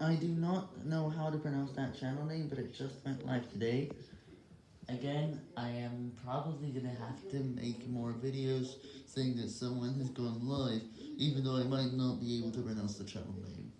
I do not know how to pronounce that channel name, but it just went live today. Again, I am probably gonna have to make more videos saying that someone has gone live, even though I might not be able to pronounce the channel name.